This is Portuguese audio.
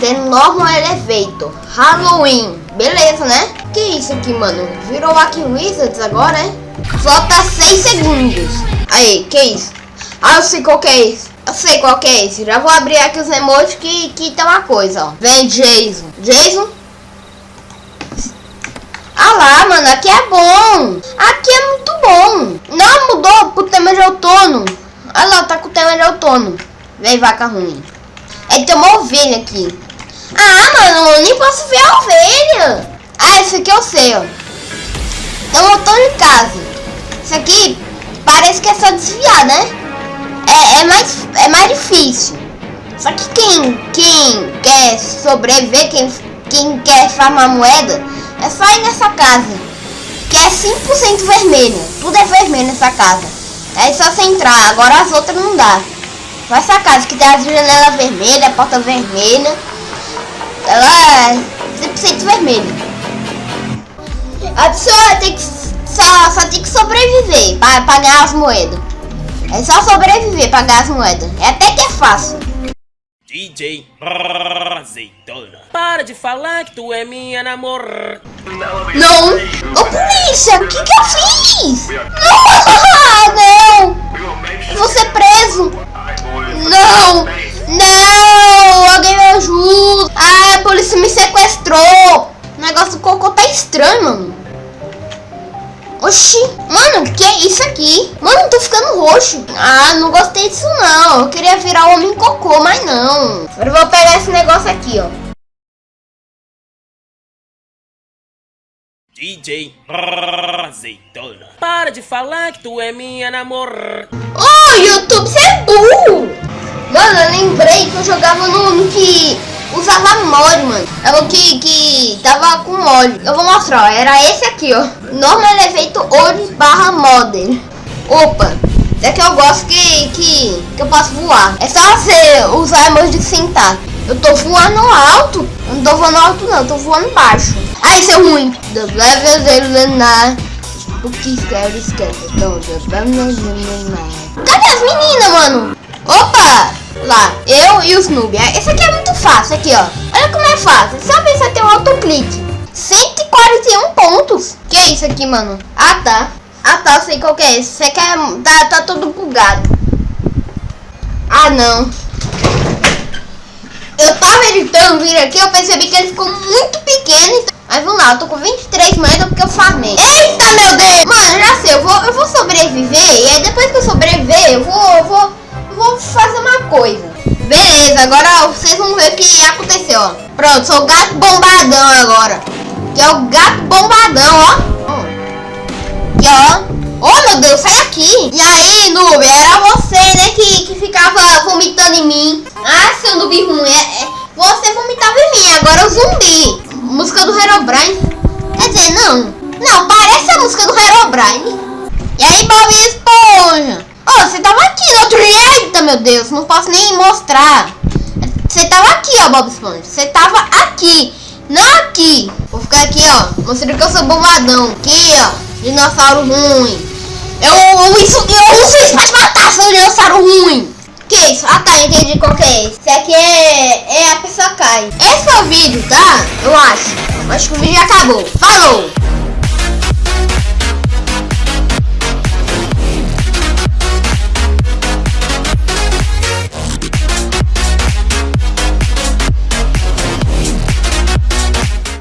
The Normal Elevator. Halloween. Beleza, né? Que isso aqui, mano? Virou Wacky Wizards agora, hein? Falta 6 segundos. Aí, que isso? Ah, eu sei qual que é isso. Eu sei qual que é esse. Já vou abrir aqui os emojis que, que tem uma coisa, ó. Vem, Jason. Jason? Ah lá, mano, aqui é bom. Aqui é muito bom. Não mudou pro tema de outono. Olha lá, tá com o tema de outono. Vem, vaca ruim. É, tem uma ovelha aqui. Ah, mano, eu nem posso ver a ovelha. Ah, esse aqui eu sei, ó. Então eu tô em casa. Isso aqui parece que é só desviar, né? É, é, mais, é mais difícil. Só que quem, quem quer sobreviver, quem, quem quer farmar moeda, é só ir nessa casa. Que é 100% vermelha. Tudo é vermelho nessa casa. É só você entrar. Agora as outras não dá. Só essa casa que tem as janelas vermelhas, a porta vermelha. 100% vermelha. A pessoa tem que só, só tem que sobreviver para pagar as moedas. É só sobreviver para pagar as moedas. É até que é fácil. DJ Azeitona. Para de falar que tu é minha namor. Não! Ô polícia, o que que eu fiz? Não! sequestrou! O negócio do cocô tá estranho, mano. Oxi, mano, que é isso aqui? Mano, tô ficando roxo. Ah, não gostei disso não. Eu queria virar homem cocô, mas não. Agora eu vou pegar esse negócio aqui, ó. DJ Azeitona. Para de falar que tu é minha namor. Ô, oh, YouTube, você é burro! Mano, eu lembrei que eu jogava no que usava mod, mano. É o que, que tava com mod. Eu vou mostrar, ó. Era esse aqui, ó. Normal Elevator Oris barra Model. Opa. É que eu gosto que, que, que eu posso voar. É só você usar emoji de sentar. Eu tô voando alto. Eu não tô voando alto, não. Eu tô voando baixo. Isso é ruim. The level zero na. O que quer esquece? Cadê as meninas, mano? Opa! Lá, eu e os noob. Esse aqui é muito fácil, aqui, ó. Olha como é fácil. Só pensar ter um autoclique. 141 pontos. Que é isso aqui, mano? Ah, tá. Ah, tá, eu sei qual que é esse. Você quer... Tá, tá todo bugado. Ah, não. Eu tava editando vir aqui, eu percebi que ele ficou muito pequeno. Então... Mas vamos lá, eu tô com 23 moedas porque eu farmei. Eita, meu Deus! Mano, já sei, eu vou, eu vou sobreviver. E aí depois que eu sobreviver, Beleza, agora vocês vão ver o que aconteceu, ó. Pronto, sou o gato bombadão agora. Que é o gato bombadão, ó. Ó. Oh, meu Deus, sai aqui. E aí, noob, era você, né, que, que ficava vomitando em mim. Ah, seu noob ruim, é, é, você vomitava em mim, agora o zumbi. Música do Herobrine. Quer dizer, não. Não, parece a música do Herobrine. E aí, Bob Esponja? Oh, você tava aqui no outro... Eita, meu Deus, não posso nem mostrar. Você tava aqui, ó, Bob Esponja. Você tava aqui, não aqui. Vou ficar aqui, ó, mostrando que eu sou bombadão. Aqui, ó, dinossauro ruim. Eu, eu, isso, eu uso isso pra te matar, seu dinossauro ruim. Que isso? Ah tá, entendi qual que é esse. Aqui é, é a pessoa cai. Esse é o vídeo, tá? Eu acho. Acho que o vídeo acabou. Falou!